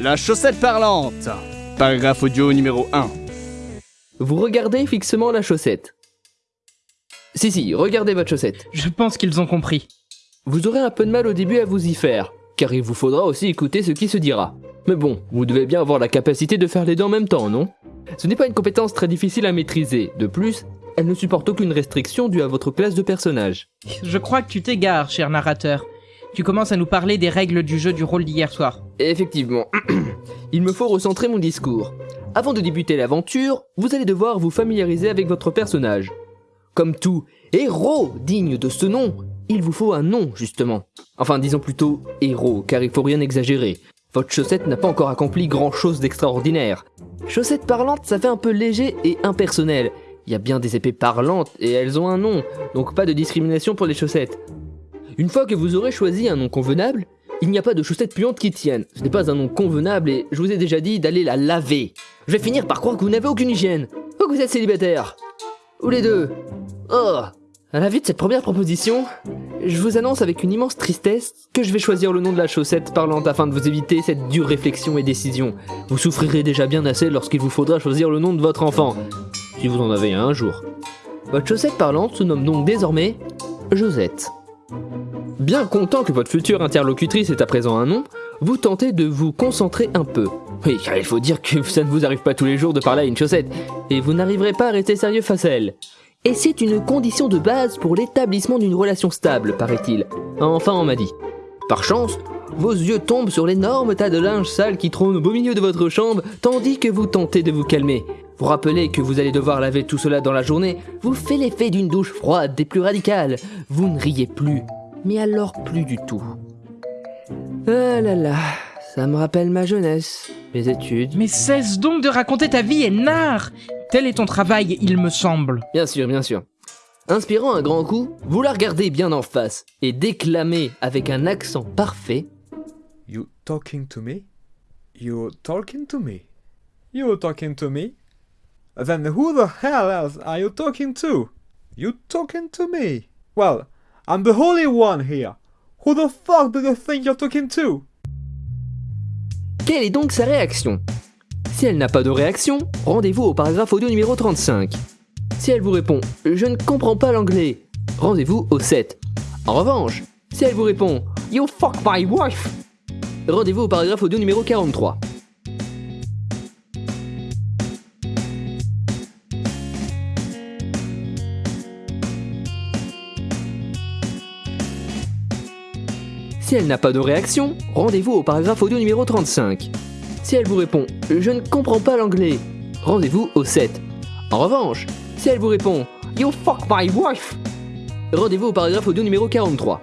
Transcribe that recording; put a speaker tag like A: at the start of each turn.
A: La chaussette parlante. Paragraphe audio numéro 1.
B: Vous regardez fixement la chaussette. Si, si, regardez votre chaussette.
C: Je pense qu'ils ont compris.
B: Vous aurez un peu de mal au début à vous y faire, car il vous faudra aussi écouter ce qui se dira. Mais bon, vous devez bien avoir la capacité de faire les deux en même temps, non? Ce n'est pas une compétence très difficile à maîtriser. De plus, elle ne supporte aucune restriction due à votre classe de personnage.
C: Je crois que tu t'égares, cher narrateur. Tu commences à nous parler des règles du jeu du rôle d'hier soir.
B: Effectivement, il me faut recentrer mon discours. Avant de débuter l'aventure, vous allez devoir vous familiariser avec votre personnage. Comme tout héros digne de ce nom, il vous faut un nom, justement. Enfin, disons plutôt héros, car il faut rien exagérer. Votre chaussette n'a pas encore accompli grand chose d'extraordinaire. Chaussette parlante, ça fait un peu léger et impersonnel. Il y a bien des épées parlantes et elles ont un nom, donc pas de discrimination pour les chaussettes. Une fois que vous aurez choisi un nom convenable, il n'y a pas de chaussettes puantes qui tiennent. Ce n'est pas un nom convenable et je vous ai déjà dit d'aller la laver. Je vais finir par croire que vous n'avez aucune hygiène. Ou que vous êtes célibataire. Ou les deux. Oh À la vue de cette première proposition, je vous annonce avec une immense tristesse que je vais choisir le nom de la chaussette parlante afin de vous éviter cette dure réflexion et décision. Vous souffrirez déjà bien assez lorsqu'il vous faudra choisir le nom de votre enfant. Si vous en avez un, un jour. Votre chaussette parlante se nomme donc désormais Josette. Bien content que votre future interlocutrice ait à présent un nom, vous tentez de vous concentrer un peu. Oui, car il faut dire que ça ne vous arrive pas tous les jours de parler à une chaussette, et vous n'arriverez pas à rester sérieux face à elle. Et c'est une condition de base pour l'établissement d'une relation stable, paraît-il. Enfin, on m'a dit. Par chance, vos yeux tombent sur l'énorme tas de linge sale qui trône au beau milieu de votre chambre, tandis que vous tentez de vous calmer. Vous rappelez que vous allez devoir laver tout cela dans la journée, vous fait l'effet d'une douche froide des plus radicales. Vous ne riez plus, mais alors plus du tout. Ah là là, ça me rappelle ma jeunesse, mes études.
C: Mais cesse donc de raconter ta vie, Nard Tel est ton travail, il me semble.
B: Bien sûr, bien sûr. Inspirant un grand coup, vous la regardez bien en face et déclamez avec un accent parfait.
D: You talking to me? You talking to me? You talking to me? Then who the hell else are you talking to? You talking to me? Well, I'm the holy one here. Who the fuck do you think you're talking to?
B: Quelle est donc sa réaction? Si elle n'a pas de réaction, rendez-vous au paragraphe audio numéro 35. Si elle vous répond « Je ne comprends pas l'anglais », rendez-vous au 7. En revanche, si elle vous répond « You fuck my wife », rendez-vous au paragraphe audio numéro 43. Si elle n'a pas de réaction, rendez-vous au paragraphe audio numéro 35. Si elle vous répond « Je ne comprends pas l'anglais », rendez-vous au 7. En revanche, si elle vous répond « You fuck my wife », rendez-vous au paragraphe audio numéro 43.